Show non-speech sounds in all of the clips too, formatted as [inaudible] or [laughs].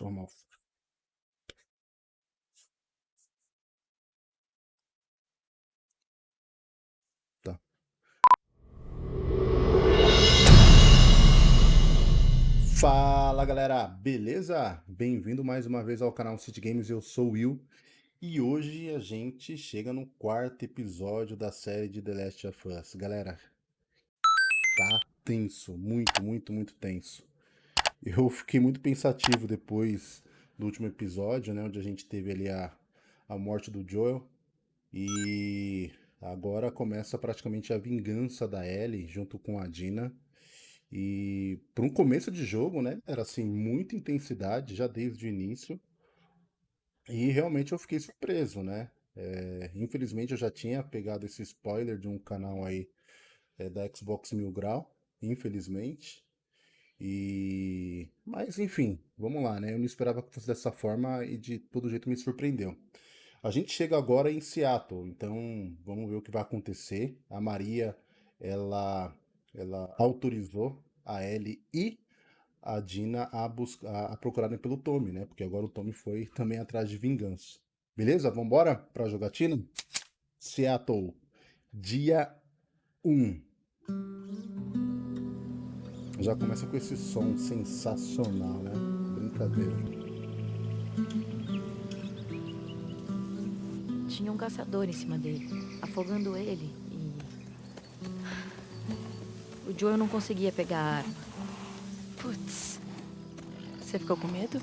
Arrumar o Tá. Fala galera, beleza? Bem-vindo mais uma vez ao canal City Games, eu sou o Will e hoje a gente chega no quarto episódio da série de The Last of Us. Galera, tá tenso, muito, muito, muito tenso. Eu fiquei muito pensativo depois do último episódio, né, onde a gente teve ali a, a morte do Joel. E agora começa praticamente a vingança da Ellie junto com a Dina. E para um começo de jogo, né, era assim, muita intensidade já desde o início. E realmente eu fiquei surpreso, né? É, infelizmente eu já tinha pegado esse spoiler de um canal aí é, da Xbox Mil Grau, infelizmente. E... Mas enfim, vamos lá, né? Eu não esperava que fosse dessa forma e de todo jeito me surpreendeu. A gente chega agora em Seattle, então vamos ver o que vai acontecer. A Maria, ela, ela autorizou a Ellie e a Dina a, buscar, a procurarem pelo Tommy, né? Porque agora o Tommy foi também atrás de vingança. Beleza? Vamos embora para a jogatina? Seattle, dia 1. Já começa com esse som sensacional, né? Brincadeira. Tinha um caçador em cima dele, afogando ele e... O Joel não conseguia pegar a arma. Putz. Você ficou com medo?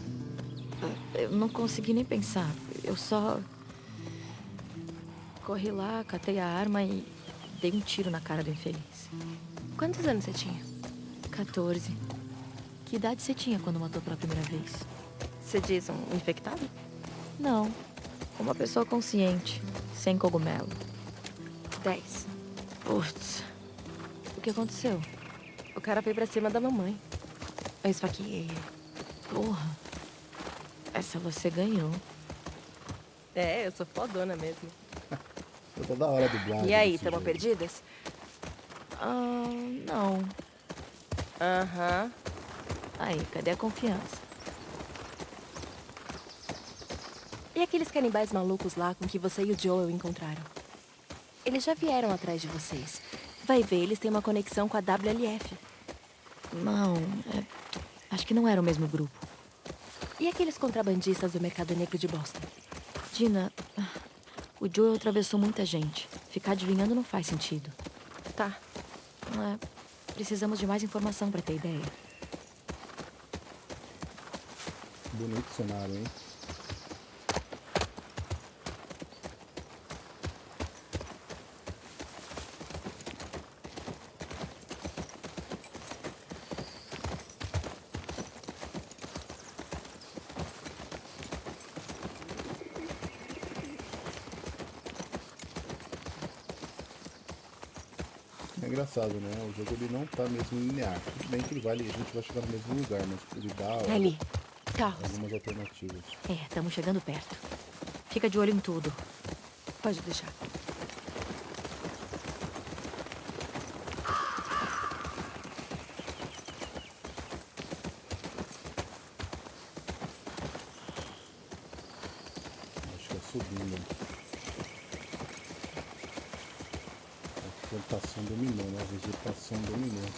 Eu não consegui nem pensar. Eu só... Corri lá, catei a arma e dei um tiro na cara do infeliz. Quantos anos você tinha? 14. Que idade você tinha quando matou pela primeira vez? Você diz um infectado? Não. Uma pessoa consciente, sem cogumelo. 10. Putz. O que aconteceu? O cara veio pra cima da mamãe. Eu esfaqueei ele. Porra. Essa você ganhou. É, eu sou fodona mesmo. Eu tô da hora do Blade. E aí, tamo perdidas? Ah, não. Aham. Aí, cadê a confiança? E aqueles canibais malucos lá com que você e o Joel encontraram? Eles já vieram atrás de vocês. Vai ver, eles têm uma conexão com a WLF. Não, é... acho que não era o mesmo grupo. E aqueles contrabandistas do mercado negro de Boston? Dina, o Joel atravessou muita gente. Ficar adivinhando não faz sentido. Tá. É, precisamos de mais informação pra ter ideia. Bonito cenário, hein? É engraçado, né? O jogo ele não tá mesmo linear. Tudo bem que ele vai, a gente vai chegar no mesmo lugar, mas ele dá Ali. Carros. algumas alternativas. É, estamos chegando perto. Fica de olho em tudo. Pode deixar. Acho que é subindo. A plantação dominou, né? A vegetação dominou.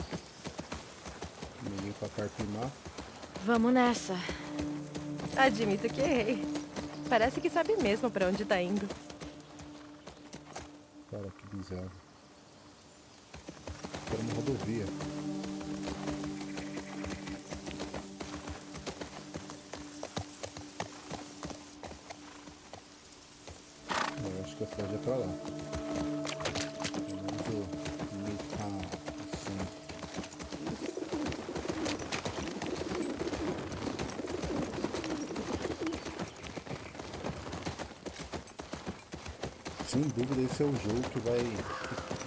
Vamos nessa. Admito que errei. Parece que sabe mesmo pra onde tá indo. Cara, que bizarro. Era uma rodovia. Sem dúvida esse é o jogo que vai.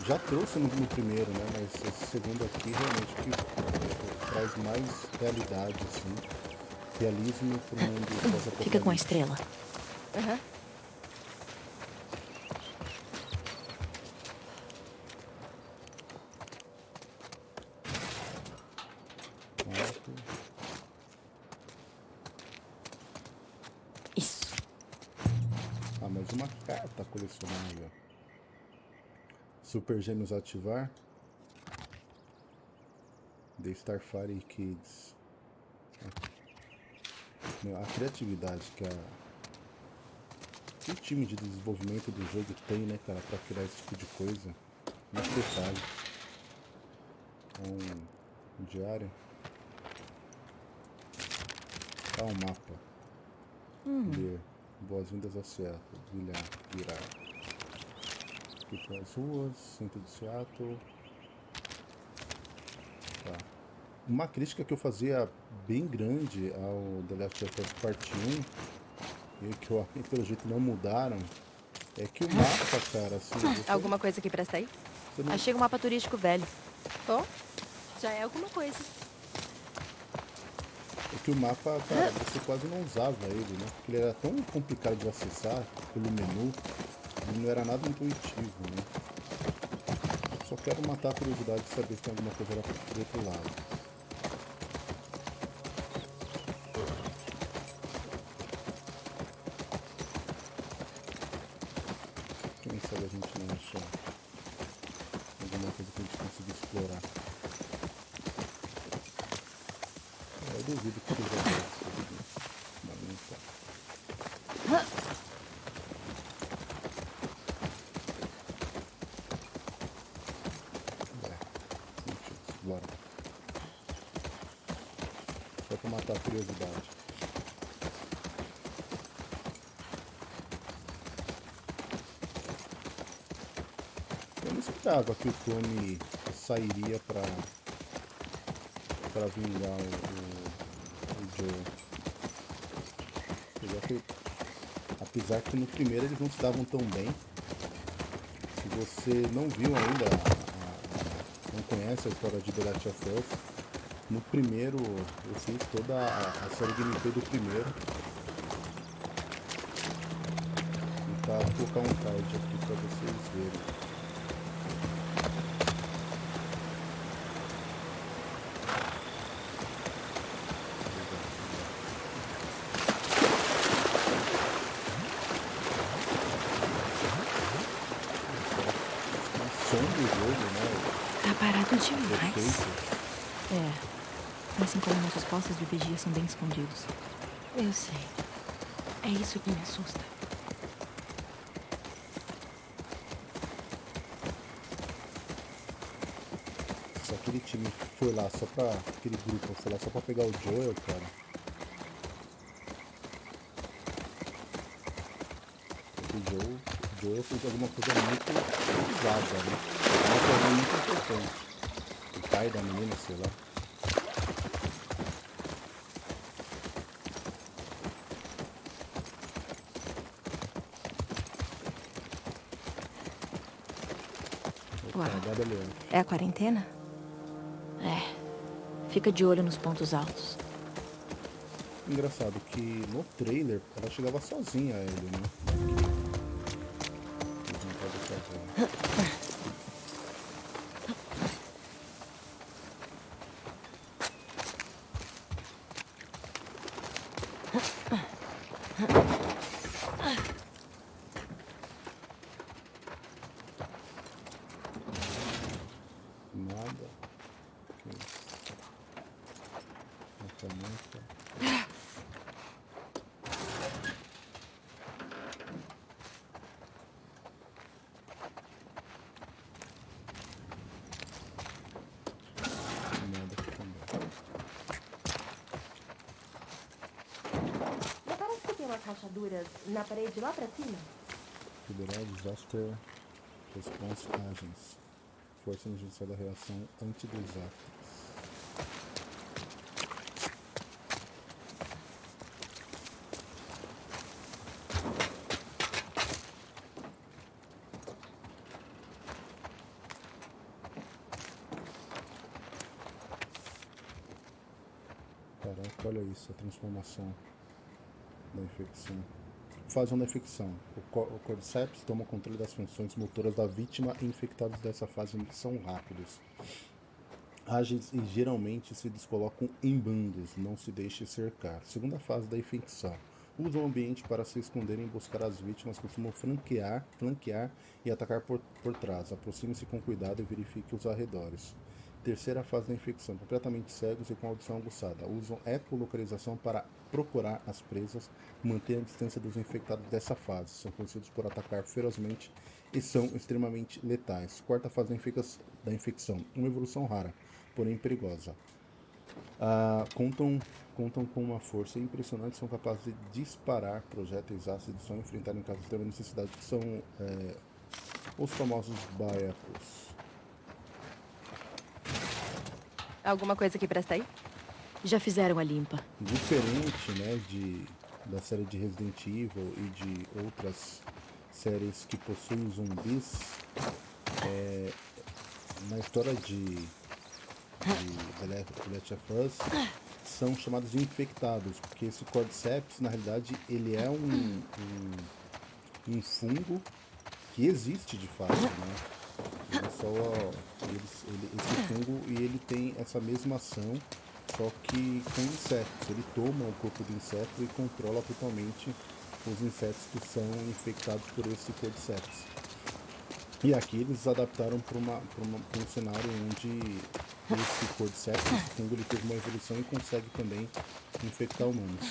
já trouxe no, no primeiro, né? Mas esse segundo aqui realmente que traz mais realidade, assim. Realismo pro mundo. Fica com a estrela. Aham. Alto. Super Gêmeos ativar. The Starfire Kids. A criatividade que a o time de desenvolvimento do jogo tem, né, cara, pra criar esse tipo de coisa. Muito detalhe. Um, um diário. Tá um mapa. Hum. Boas-vindas a Seattle. Virar. Virar. Aqui pelas ruas, centro de Seattle. Tá. Uma crítica que eu fazia bem grande ao The Last of Us Part 1 e que eu, pelo jeito não mudaram é que o mapa, cara, assim. você- Alguma coisa que presta aí? não- Achei um mapa turístico velho. Bom, já é alguma coisa. É que o mapa, cara, você quase não usava ele, né? Porque ele era tão complicado de acessar pelo menu, não era nada intuitivo, né? Só quero matar a curiosidade de saber se tem alguma coisa do outro lado. Quem sabe a gente não acha alguma coisa que a gente consiga explorar. Eu duvido que seja dessa. Mas não tá. É, sentido. Bora. Só pra matar a curiosidade. Esperava que o Tony sairia pra, pra vingar o, o, o Joe. Fui- Apesar que no primeiro eles não se davam tão bem. Se você não viu ainda, a- a- não conhece a história de The Last of Us, no primeiro eu fiz toda a, a série gameplay do primeiro. Vou colocar um card aqui pra vocês verem. O som do jogo, né? Tá parado o demais. Efeito. É. Assim como nossos de vigia são bem escondidos. Eu sei. É isso que me assusta. Se aquele time foi lá só pra. Aquele grupo foi lá só pra pegar o Joel, cara. O Joel, o Joel fez alguma coisa muito pesada, né? Uma coisa muito importante. O pai da menina, sei lá. É a quarentena? É. Fica de olho nos pontos altos. Engraçado que no trailer ela chegava sozinha a ele, né? Não. Nada. Que isso? Nota, nota. Nada aqui também. Não parece que tem umas rachaduras na parede lá pra cima? Federal Disaster Response Agents. Força Emergencial da Reação Antidesastres. Caraca, olha isso, a transformação da infecção. Fase da infecção. O, co- o Cordyceps toma o controle das funções motoras da vítima e infectados dessa fase são rápidos. Ágeis e geralmente se descolocam em bandos, não se deixe cercar. Segunda fase da infecção. usam o ambiente para se esconderem e buscar as vítimas, costumam flanquear, flanquear e atacar por, por trás. Aproxime-se com cuidado e verifique os arredores. Terceira fase da infecção, completamente cegos e com audição aguçada. Usam ecolocalização para procurar as presas, manter a distância dos infectados dessa fase. São conhecidos por atacar ferozmente e são extremamente letais. Quarta fase da, infecção, uma evolução rara, porém perigosa. Ah, contam, contam com uma força impressionante, são capazes de disparar projéteis ácidos só enfrentar em caso de extrema necessidade, que são é, os famosos baiacos. Alguma coisa que presta aí? Já fizeram a limpa. Diferente, né, de, da série de Resident Evil e de outras séries que possuem zumbis, é, na história de, de The Last of Us, são chamados de infectados, porque esse Cordyceps, na realidade, ele é um, um, um fungo que existe de fato, né? Ele só, ele, esse fungo e ele tem essa mesma ação, só que com insetos. Ele toma o corpo do inseto e controla totalmente os insetos que são infectados por esse cordyceps. E aqui eles adaptaram para um cenário onde esse cordyceps, esse fungo, ele teve uma evolução e consegue também infectar humanos.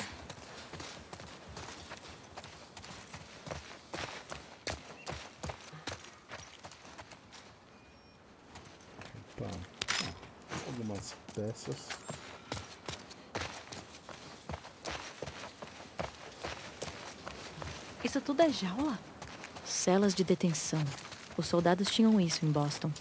Peças. Isso tudo é jaula? Celas de detenção. Os soldados tinham isso em Boston.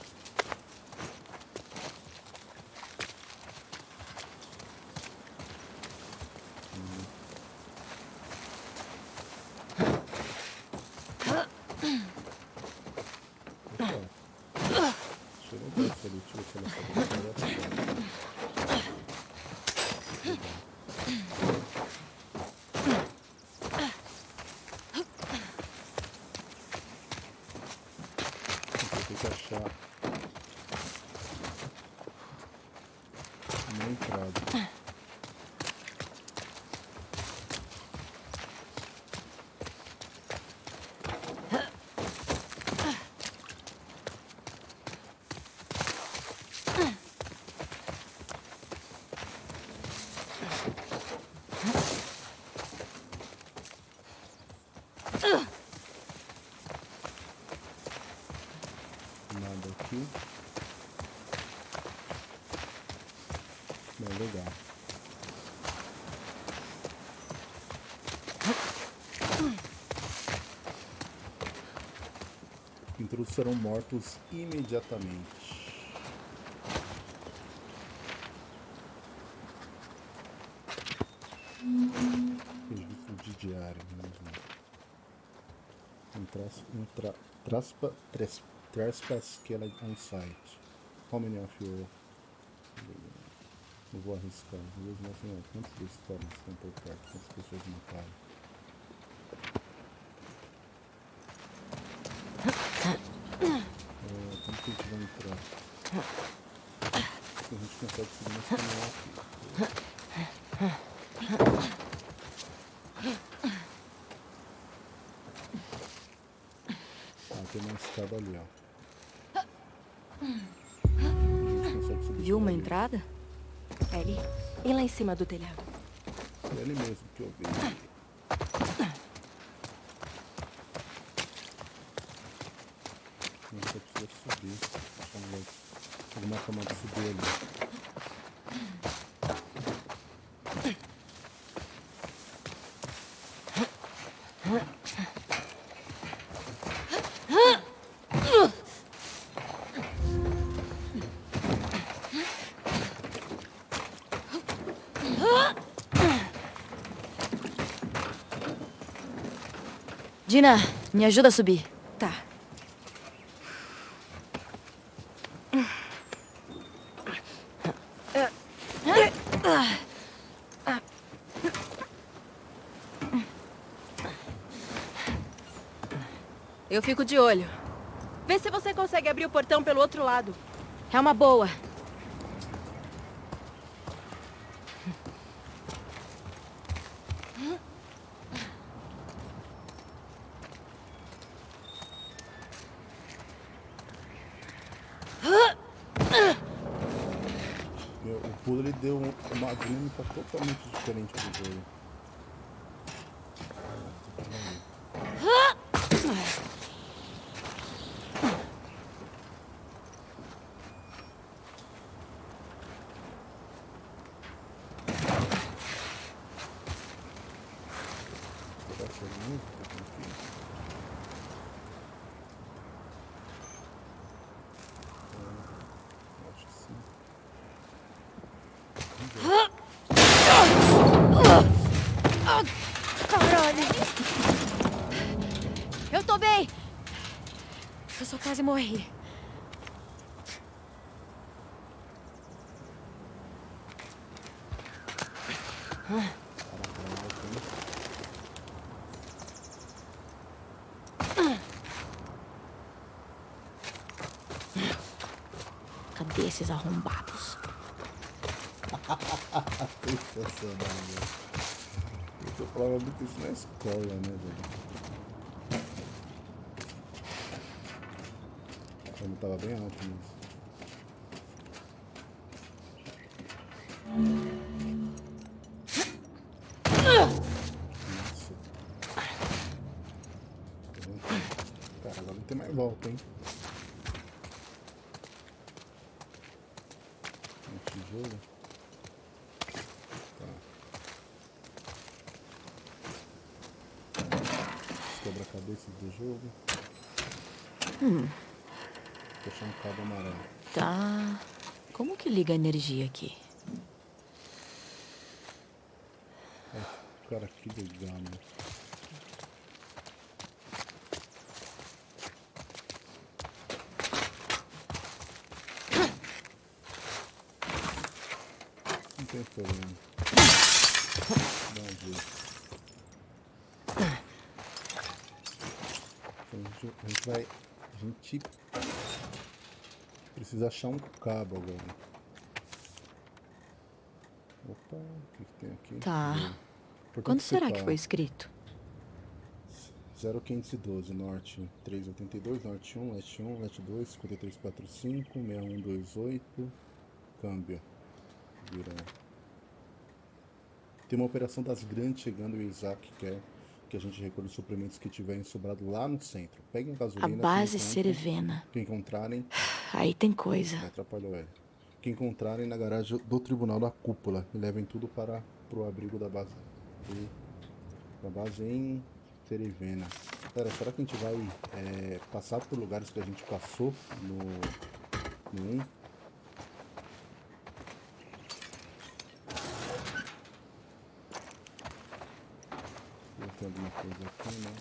Ничего себе, Intrusos serão mortos imediatamente. Registro de diário mesmo. Um tras, um tra, traspa, trespass, trespass que ela on site. How many of you não vou arriscar. Mesmo assim, ó, quantos caras estão por perto? Quantas pessoas mataram? É, como que a gente consegue subir nesse canal aqui. Tem uma escada ali, ó. Viu uma entrada? Ellie, e lá em cima do telhado? É ele mesmo que eu vi. Você precisa subir. Alguma forma de subir ali. Dina, me ajuda a subir. fico de olho. Vê se você consegue abrir o portão pelo outro lado. É uma boa. O pulo ele deu uma dinâmica é totalmente diferente do jogo. Quase morri. Cadê esses arrombados? Sensacional, né? Eu falava muito isso na escola, né? 爸爸不要他们 liga a energia aqui? É, cara, que legal, né? Não tem problema. Dá um jeito. A gente vai... A gente Precisa achar um cabo agora. Opa, o que, que tem aqui? Tá. Quando será que foi escrito? 0512, norte 382, norte 1, leste 1, leste 2, 5345, 6128, câmbio. Vira. Tem uma operação das grandes chegando e o Isaac quer que a gente recolha os suprimentos que tiverem sobrado lá no centro. Peguem gasolina. A base Cerevena. Que encontrarem. Aí tem coisa. Atrapalhou ele. Que encontrarem na garagem do Tribunal da Cúpula e levem tudo para pro abrigo da base. Da base em Cerevena. Pera, será que a gente vai é, passar por lugares que a gente passou no, no 1? tem alguma coisa aqui, né?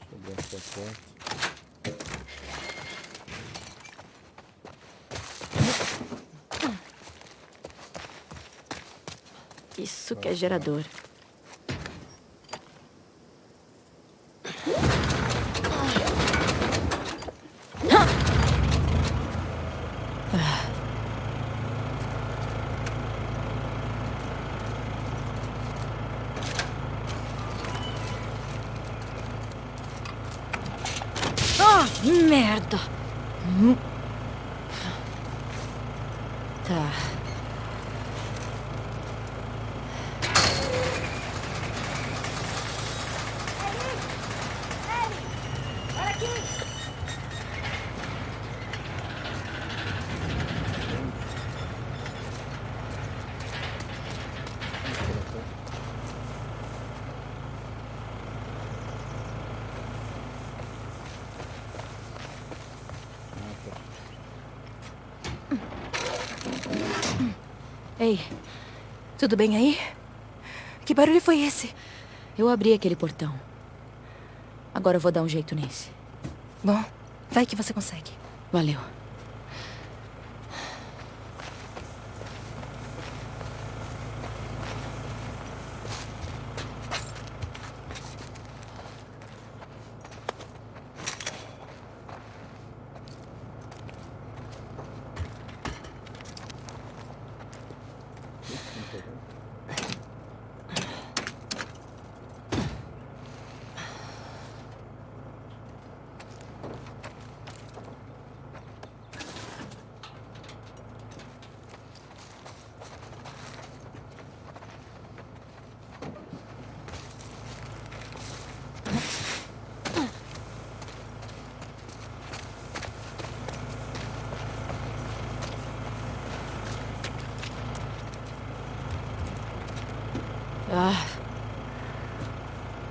Deixa eu abrir essa porta. Isso que é gerador. Merda! Tá. Ei, tudo bem aí? Que barulho foi esse? Eu abri aquele portão. Agora eu vou dar um jeito nesse. Bom, vai que você consegue. Valeu.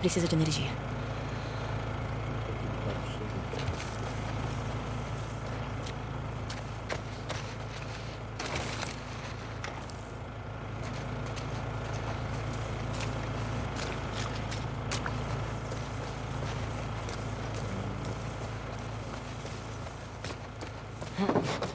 Precisa de energia. Como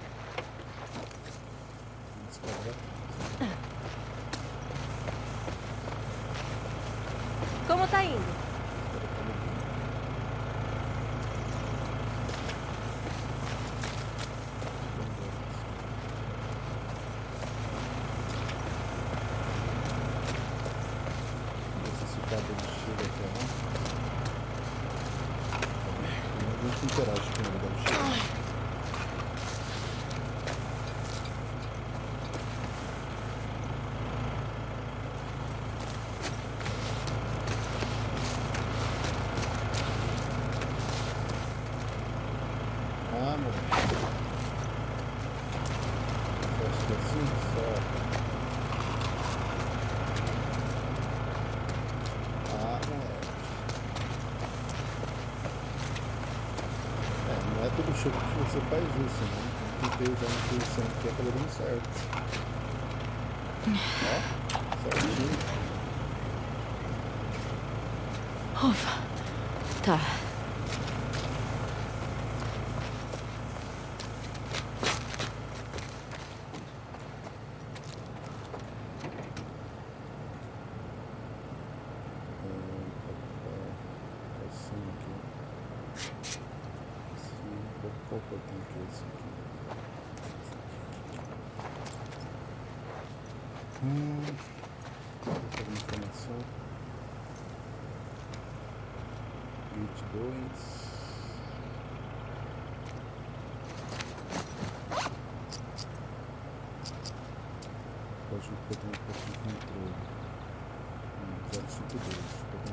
Pode que eu tenho um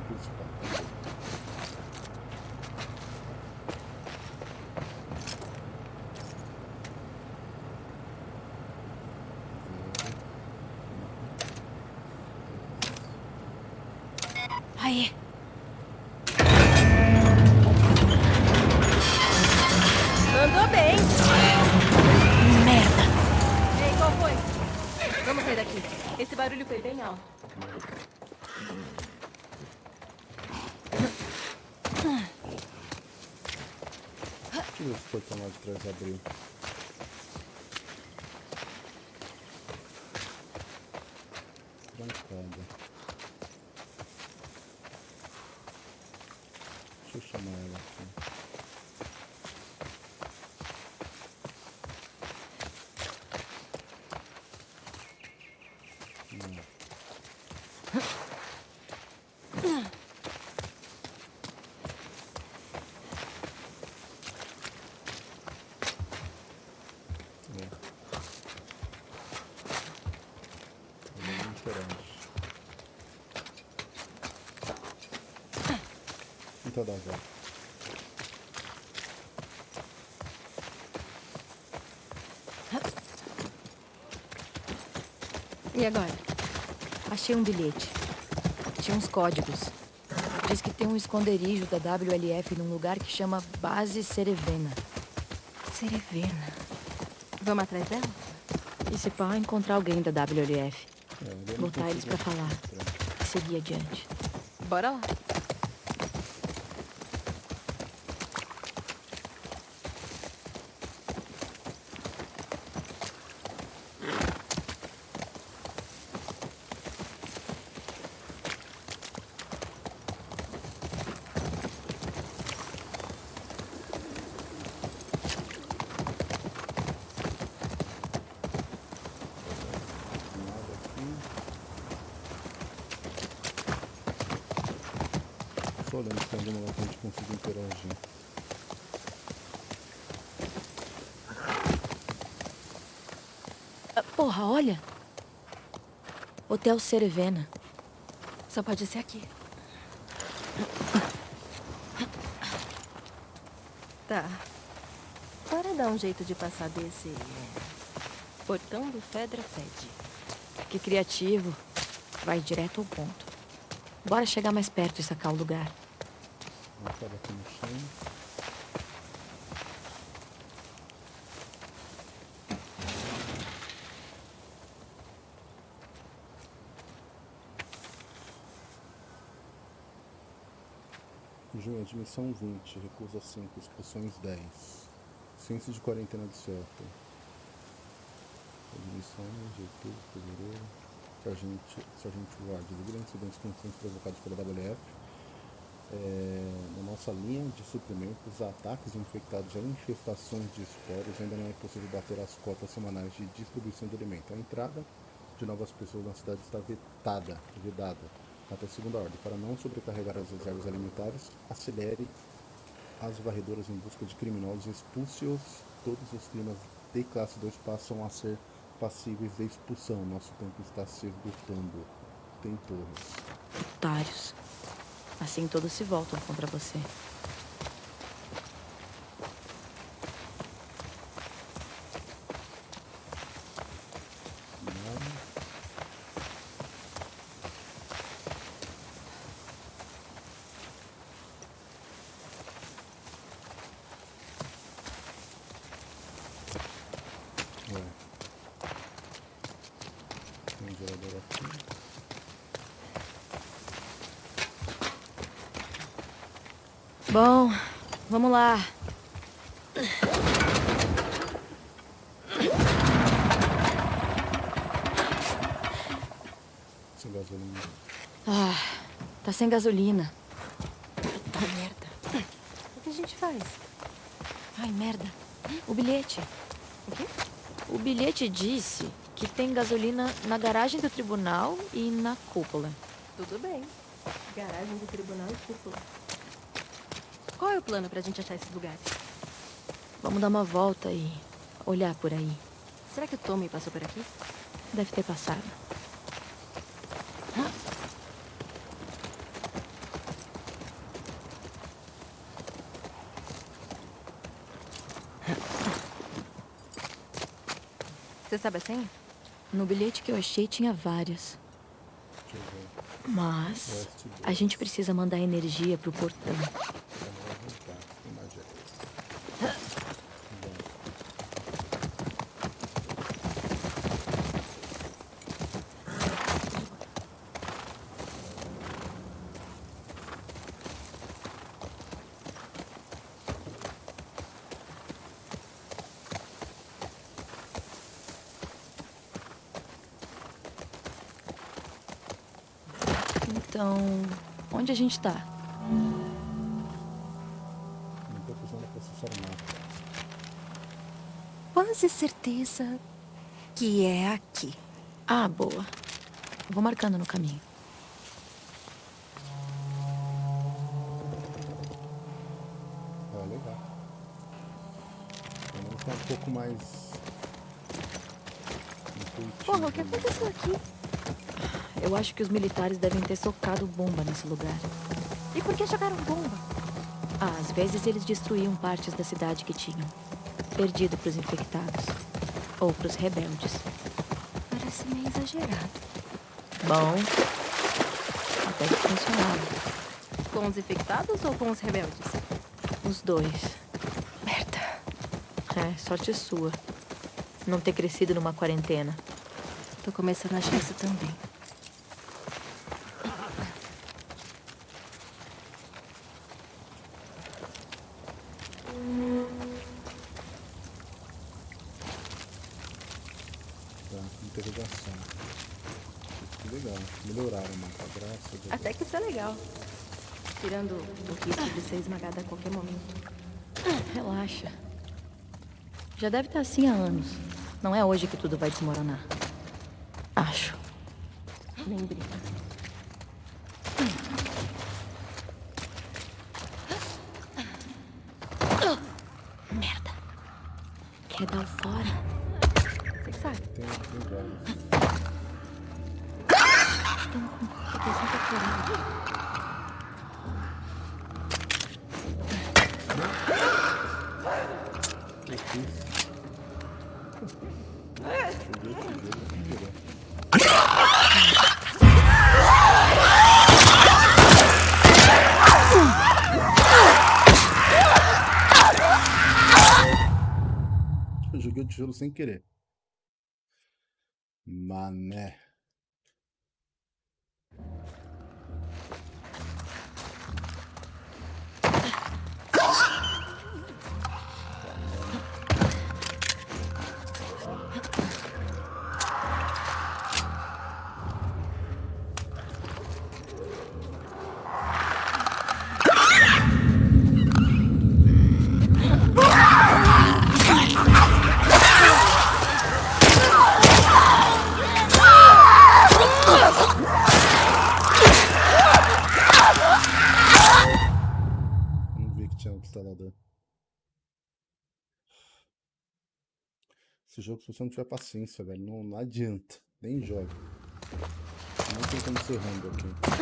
pouco de controle. Portão lá de trás abriu. Trancada. Deixa eu chamar ela aqui. É. Ele não interage. Já. E agora? Achei um bilhete. Tinha uns códigos. Diz que tem um esconderijo da WLF num lugar que chama Base Cerevena. Cerevena. Vamos atrás dela? E se pá, encontrar alguém da WLF. É, Botar eles pra falar. E seguir adiante. Bora lá. Nada aqui. Só olhando se tem algum lugar que a gente consiga interagir. Ah, porra, olha! Hotel Cerevena. Só pode ser aqui. Tá. Bora dar um jeito de passar desse... é, Portão do Fedra Fed. Que criativo. Vai direto ao ponto. Bora chegar mais perto e sacar o lugar. Parar aqui no chão. Admissão 20, recusa 5, expulsões 10. Ciência de quarentena de certo. Admissão outubro, fevereiro. Sargento, Sargento Ward, devido a incidentes constantes provocados pela WF, é, na nossa linha de suprimentos, ataques infectados a infestações de esporos, ainda não é possível bater as cotas semanais de distribuição de alimento. A entrada de novas pessoas na cidade está vetada, vedada até segunda ordem. Para não sobrecarregar as reservas alimentares, acelere as varredoras em busca de criminosos, expulse-os. Todos os climas de classe 2 passam a ser passíveis de expulsão. Nosso tempo está se esgotando. Tem torres. Otários. Assim todos se voltam contra você. Bom, vamos lá. Sem gasolina. Ah, tá sem gasolina. Puta merda. O que a gente faz? Ai, merda. O bilhete. O quê? O bilhete disse que tem gasolina na garagem do tribunal e na cúpula. Tudo bem. Garagem do tribunal e cúpula. Qual é o plano pra gente achar esses lugares? Vamos dar uma volta e olhar por aí. Será que o Tommy passou por aqui? Deve ter passado. Você sabe a senha? No bilhete que eu achei tinha várias. Mas a gente precisa mandar energia pro portão. Vamos juntar. Tem mais jeito. Então, onde a gente tá? Não tô precisando processar nada. Quase certeza que é aqui. Ah, boa. Vou marcando no caminho. Ah, legal. Pelo menos tá um pouco mais. Porra, o que aconteceu aqui? Eu acho que os militares devem ter socado bomba nesse lugar. E por que jogaram bomba? Ah, às vezes eles destruíam partes da cidade que tinham. Perdido pros infectados. Ou pros rebeldes. Parece meio exagerado. Bom. Até que funcionava. Com os infectados ou com os rebeldes? Os dois. Merda. É, sorte sua. Não ter crescido numa quarentena. Tô começando a achar isso também. Que legal. Melhoraram o mapa, graças a Deus. Até que isso é legal. Tirando o risco de ser esmagada a qualquer momento. Relaxa. Já deve estar assim há anos. Não é hoje que tudo vai desmoronar. Acho. Nem brinca. Sem querer. Esse jogo, se você não tiver paciência, velho, não, não adianta. Nem joga. Não tem como ser rando aqui.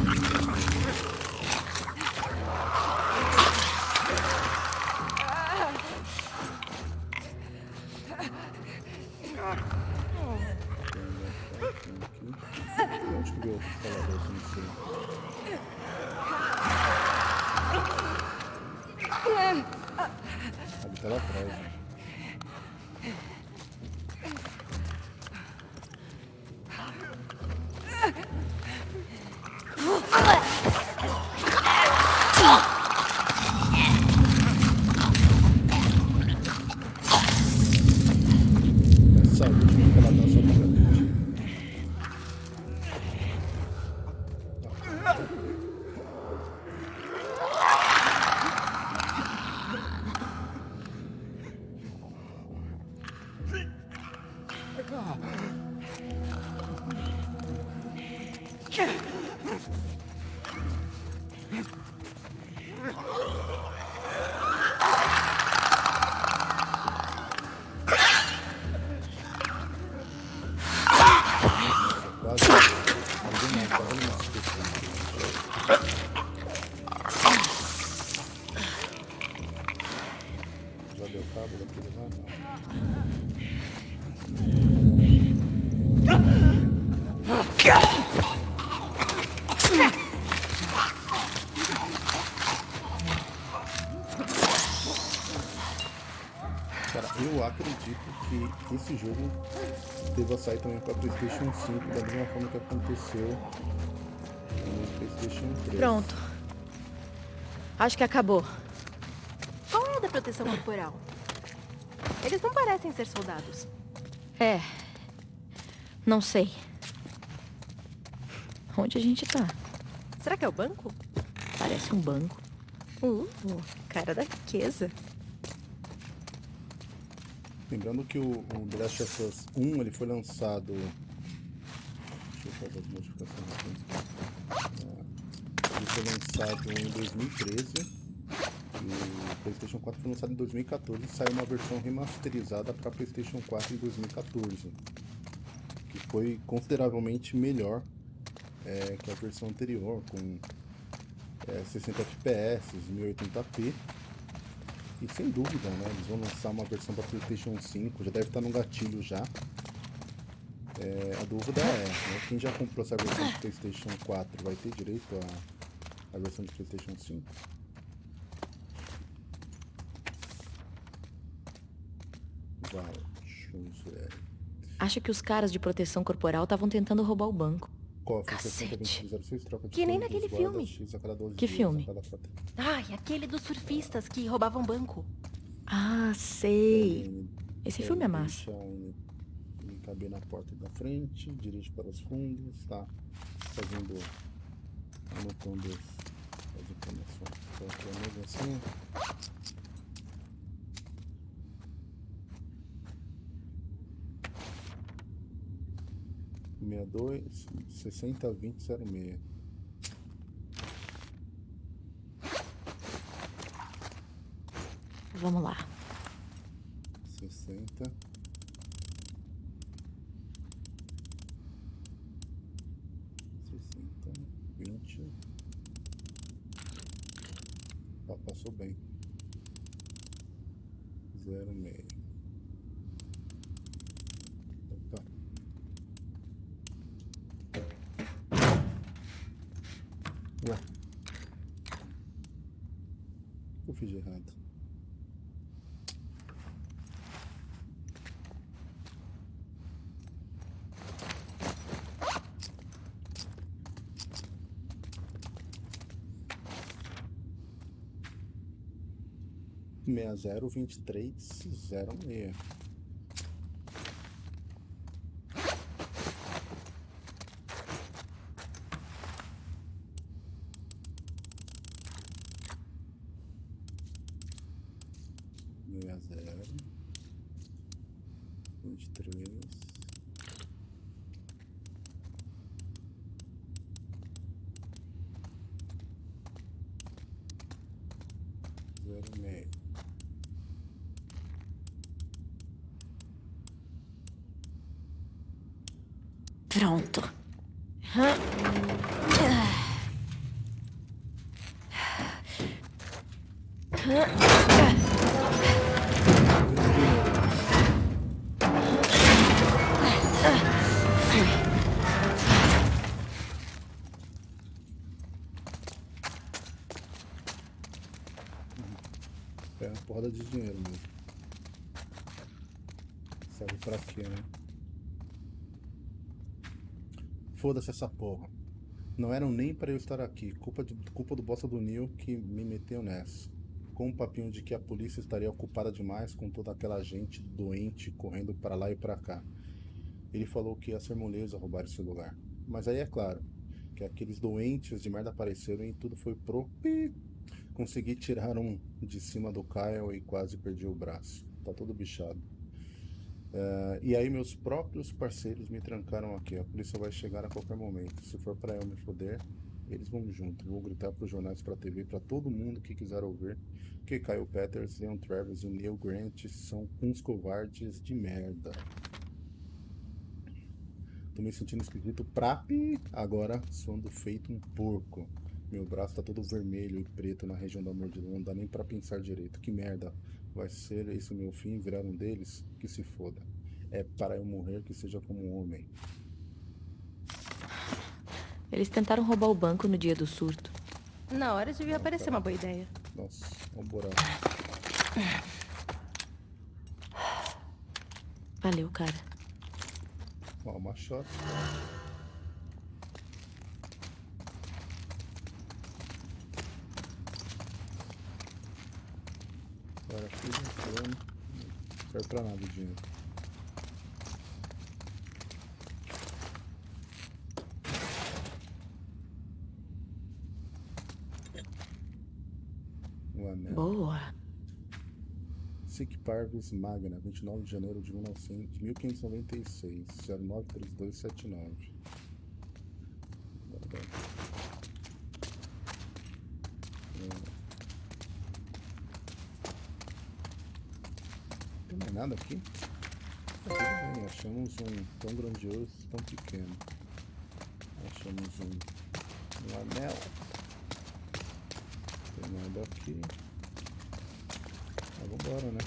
esse jogo deva sair também para Playstation 5, da mesma forma que aconteceu no Playstation 3. Pronto. Acho que acabou. Qual é a da proteção corporal? Eles não parecem ser soldados. É. Não sei. Onde a gente tá? Será que é o banco? Parece um banco. Uh, cara da riqueza. Lembrando que o, o The Last of Us 1 ele foi lançado. Deixa eu fazer as modificações aqui. Foi lançado em 2013. E o PlayStation 4 foi lançado em 2014 e saiu uma versão remasterizada para PlayStation 4 em 2014. Que foi consideravelmente melhor é, que a versão anterior, com é, 60 FPS, 1080p e sem dúvida, né? Eles vão lançar uma versão para PlayStation 5, já deve estar no gatilho já. É, a dúvida é, né? quem já comprou essa versão de PlayStation 4 vai ter direito à, à versão de PlayStation 5? Acho que os caras de proteção corporal estavam tentando roubar o banco. Cofre 60 troca de Que nem naquele filme. Que filme? Ai, aquele dos surfistas que roubavam banco. Ah, sei. Esse filme é massa. Caber na porta da frente, dirige para os fundos, tá fazendo, anotando as informações. Então, aqui é mesmo assim. 62 60 20 06. Vamos lá. 60 602306. zero vinte e três zero meio Pronto. Foda-se essa porra. Não eram nem pra eu estar aqui. Culpa, de, culpa do bosta do Neil que me meteu nessa. Com um papinho de que a polícia estaria ocupada demais com toda aquela gente doente correndo pra lá e pra cá. Ele falou que ia ser moleza roubar esse lugar. Mas aí é claro que aqueles doentes de merda apareceram e tudo foi pro. Consegui tirar um de cima do Kyle e quase perdi o braço. Tá todo bichado. Eh, e aí meus próprios parceiros me trancaram aqui. A polícia vai chegar a qualquer momento. Se for pra eu me foder, eles vão junto. Vou gritar pros jornais, pra TV, pra todo mundo que quiser ouvir que Kyle Peters, Leon Travis e Neil Grant são uns covardes de merda. Tô me sentindo esquisito pra pi, agora suando feito um porco. Meu braço tá todo vermelho e preto na região da mordida, não dá nem pra pensar direito. Que merda, vai ser esse o meu fim, virar um deles? Que se foda. É para eu morrer que seja como um homem. Eles tentaram roubar o banco no dia do surto. Na hora devia parecer uma boa ideia. Nossa, o buraco. Valeu, cara. Ó, uma shot. Agora fiz um plano. Não serve pra nada o dinheiro. O anel. Boa. Sic Parvis Magna, 29 de janeiro de 1900 de 1596, 093279. Guardar. É. Tem mais nada aqui? Tá tudo bem, achamos um tão grandioso, tão pequeno. Achamos um, um anel. Tem nada aqui. Ah, vambora, né?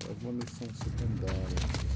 Faz uma missão secundária.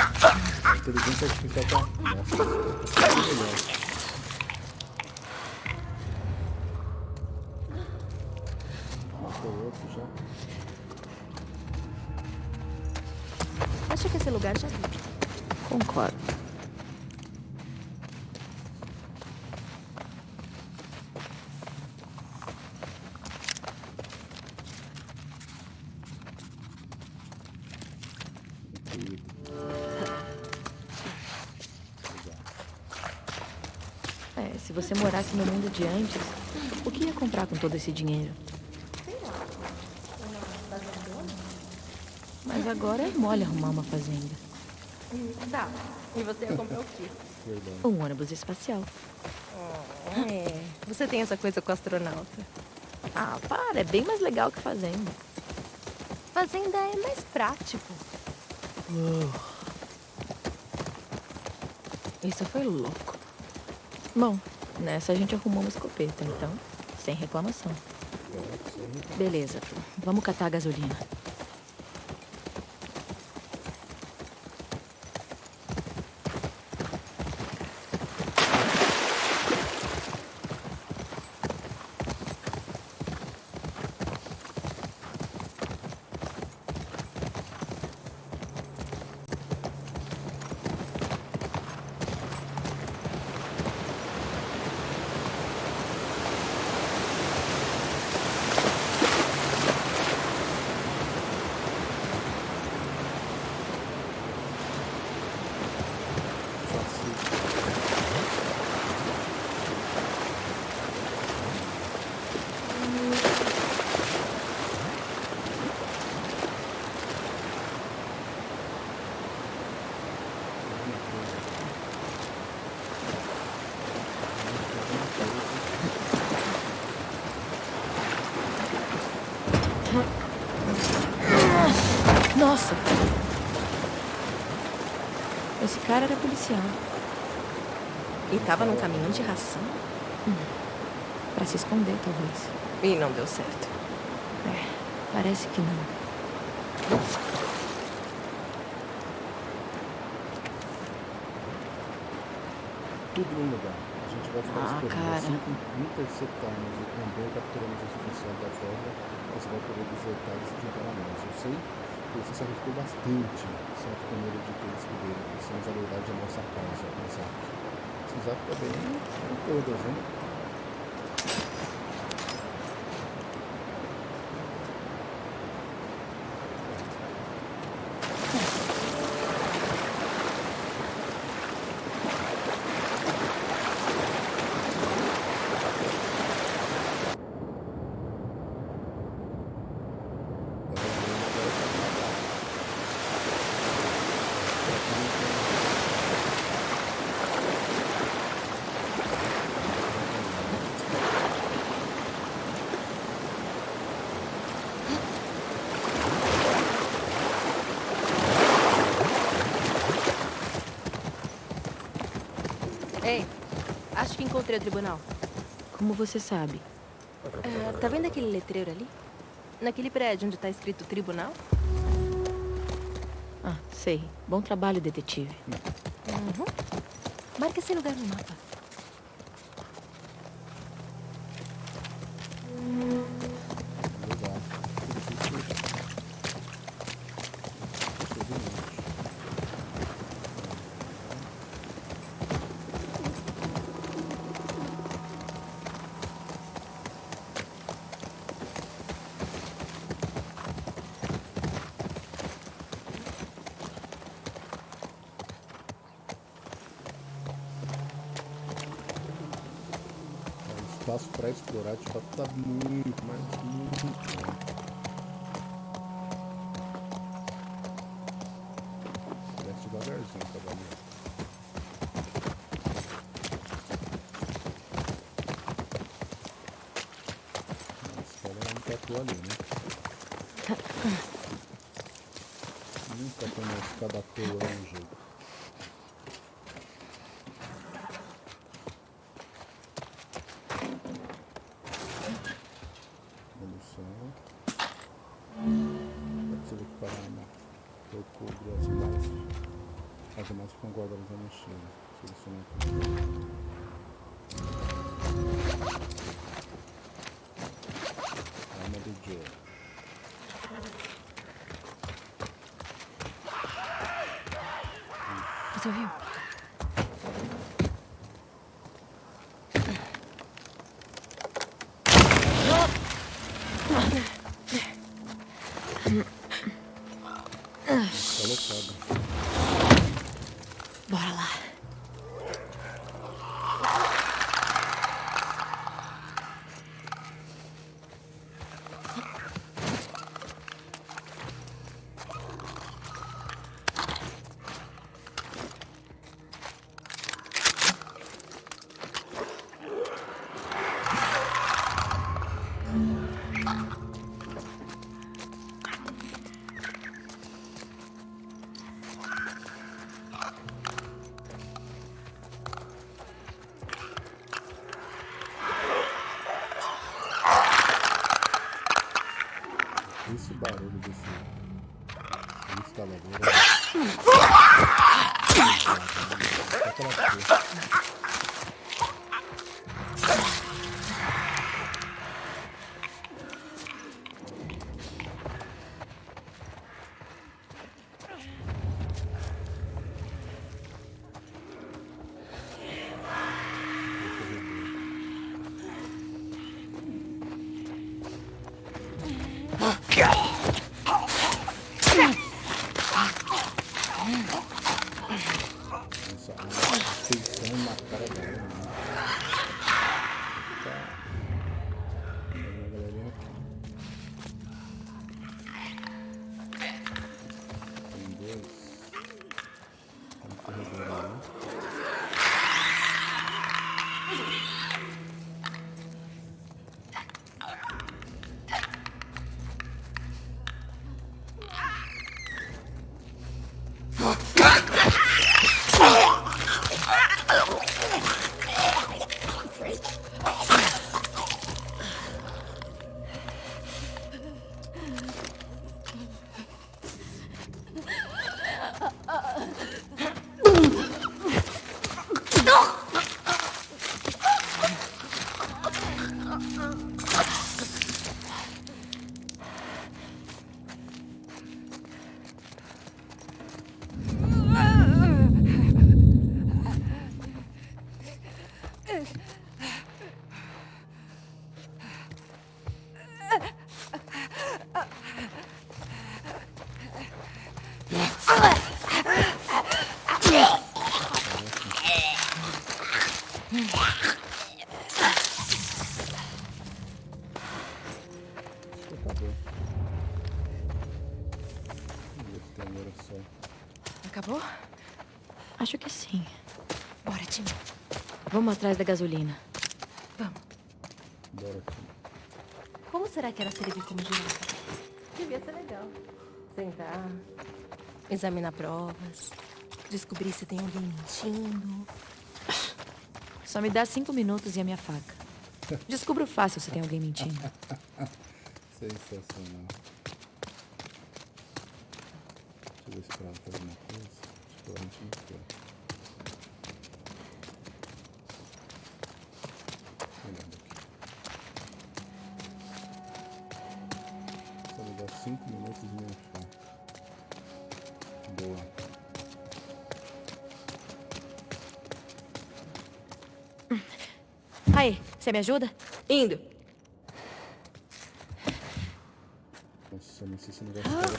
A inteligência artificial tá. Nossa, tá melhor. Acho que esse lugar já vi. Concordo. De antes, o que ia comprar com todo esse dinheiro? Mas agora é mole arrumar uma fazenda. Tá. E você ia comprar o quê? Um ônibus espacial. É, você tem essa coisa com o astronauta. Ah, para, é bem mais legal que fazenda. Fazenda é mais prático. Isso foi louco. Bom, nessa a gente arrumou uma escopeta, então, sem reclamação. Beleza, vamos catar a gasolina. Nossa! Esse policial. E tava num caminhão de ração. Pra se esconder, talvez. E não deu certo. É, parece que não. Tudo no lugar. A gente vai ficar Ah, cara. Assim que interceptarmos e capturamos o suficiente da forma, você vai poder desertar e se juntar a nós. Eu sei você se arriscou bastante, certo com medo de ter escudeiro. Precisamos a verdade a nossa causa, Isaac. Isaac também é todas, né? Ei, acho que encontrei o tribunal. Como você sabe? Ah, tá vendo aquele letreiro ali? Naquele prédio onde tá escrito tribunal? Ah, sei. Bom trabalho, detetive. Uhum. Marca esse lugar no mapa. Explorar de fato tá muito, Você ouviu? Vamos atrás da gasolina. Vamos. Bora. Como será que era servir no girafa? Devia ser legal. Sentar, examinar provas, descobrir se tem alguém mentindo. Só me dá cinco minutos e a minha faca. Descubro fácil se tem alguém mentindo. [laughs] Sensacional. Deixa eu ver se ela uma coisa. Acho que ela não tinha 5 minutos e meio achar. Boa. Aí, você me ajuda? Indo. Nossa, não sei se não vai ficar ah.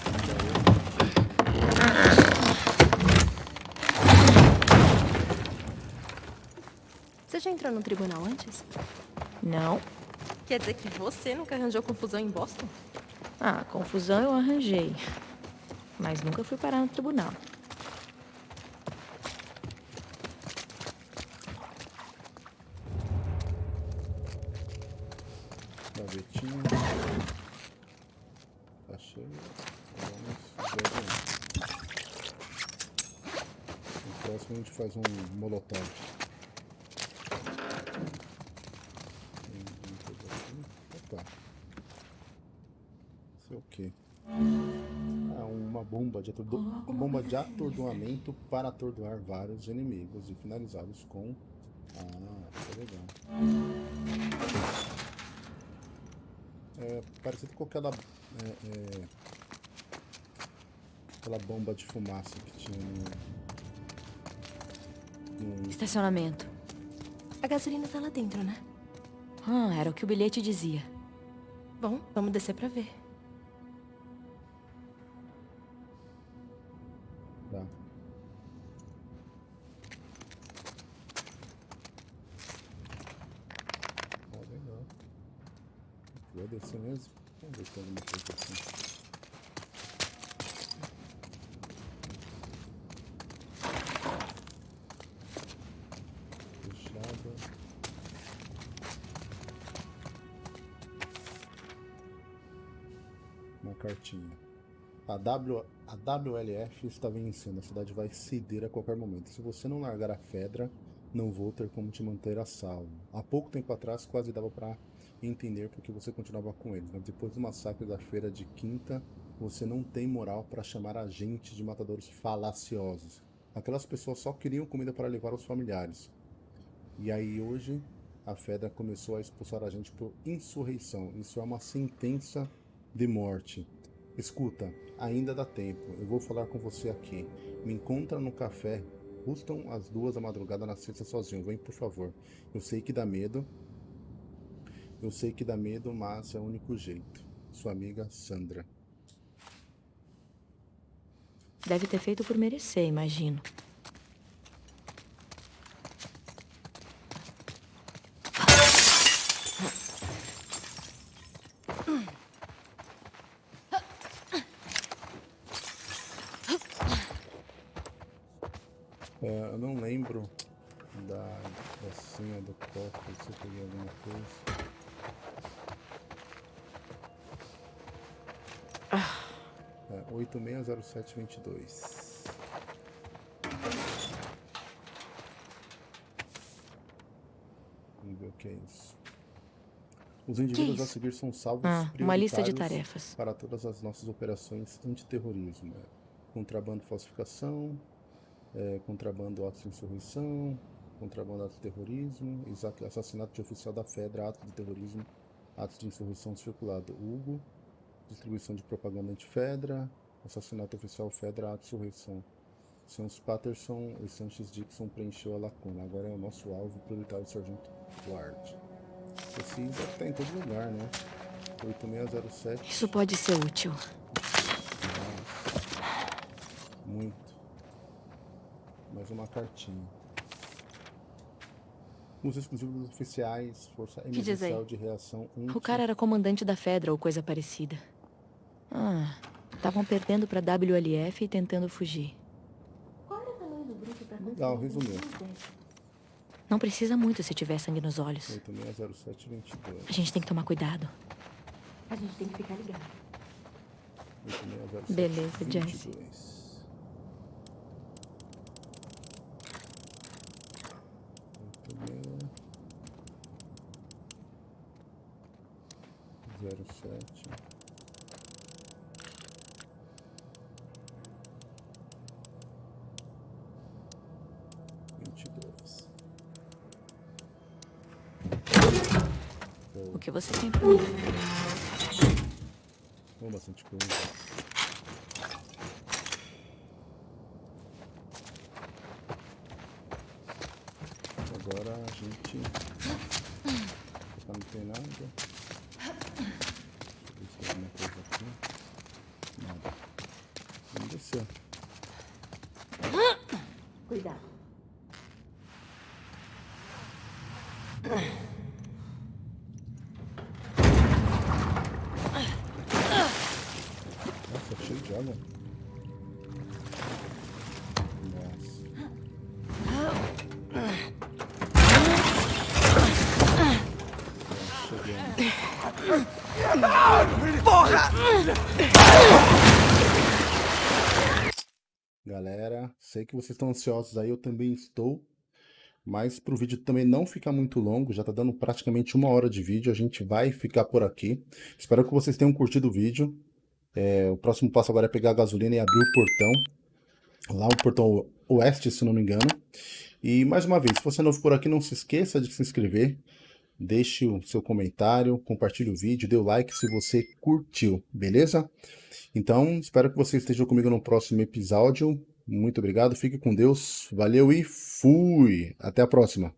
Você já entrou no tribunal antes? Não. Quer dizer que você nunca arranjou confusão em Boston? Ah, confusão eu arranjei. Mas nunca fui parar no tribunal. Gavetinha. Achei. Vamos No próximo a gente faz um molotov. Bomba de, atordo... bomba de atordoamento para atordoar vários inimigos e finalizá-los com... Ah, isso é legal. É parecido com aquela... É, é... Aquela bomba de fumaça que tinha no... no... Estacionamento. A gasolina tá lá dentro, né? Ah, era o que o bilhete dizia. Bom, vamos descer pra ver. Descer mesmo? Vamos ver se tem alguma coisa assim. Cartinha. A, w, a WLF está vencendo, a cidade vai ceder a qualquer momento. Se você não largar a Fedra, não vou ter como te manter a salvo. Há pouco tempo atrás quase dava para entender porque você continuava com eles, mas depois do massacre da feira de quinta, você não tem moral para chamar a gente de matadores falaciosos. aquelas pessoas só queriam comida para levar aos familiares. E aí hoje a Fedra começou a expulsar a gente por insurreição. Isso é uma sentença de morte. Escuta, ainda dá tempo. Eu vou falar com você aqui. Me encontra no café. Custam as duas da madrugada na sexta sozinho. Vem, por favor. Eu sei que dá medo. Eu sei que dá medo, mas é o único jeito. Sua amiga Sandra. Deve ter feito por merecer, imagino. É, eu não lembro da, da senha do cofre, se eu peguei alguma coisa. É, 860722. Vamos ver o que é isso. Os indivíduos a seguir são salvos Ah, uma lista de tarefas. para todas as nossas operações antiterrorismo. É, contrabando, falsificação, é, contrabando, atos de insurreição, contrabando, ato de terrorismo, assassinato de oficial da FEDRA, ato de terrorismo, atos de insurreição circulado. Hugo, distribuição de propaganda anti-FEDRA, assassinato oficial FEDRA, insurreição. Seus Patterson e Sanchez Dixon preencheu a lacuna. Agora é o nosso alvo prioritário, Sargento Ward. Esse estar em todo lugar, né? 8607. Isso pode ser útil. Muito. Mais uma cartinha. Os exclusivos dos oficiais, Força? Emergencial de Reação 1. O cara era comandante da Fedra ou coisa parecida. Ah, estavam perdendo pra WLF e tentando fugir. Legal, resumiu. Não precisa muito se tiver sangue nos olhos. 860722. A gente tem que tomar cuidado. A gente tem que ficar ligado. 860722. Beleza, Jesse. Muito bem. Zero sete. Vinte e dois. O que você tem pra mim? Oh, bastante coisa. Agora a gente. Não tem nada. Deixa eu ver se tem alguma coisa aqui. Nada. Vamos descer. Sei que vocês estão ansiosos aí, eu também estou. Mas para o vídeo também não ficar muito longo, já tá dando praticamente uma hora de vídeo, a gente vai ficar por aqui. Espero que vocês tenham curtido o vídeo. É, o próximo passo agora é pegar a gasolina e abrir o portão. Lá o portão oeste, se não me engano. E mais uma vez, se você é novo por aqui, não se esqueça de se inscrever. Deixe o seu comentário, compartilhe o vídeo, dê o like se você curtiu, beleza? Então, espero que você esteja comigo no próximo episódio. Muito obrigado, fique com Deus, valeu e fui! Até a próxima!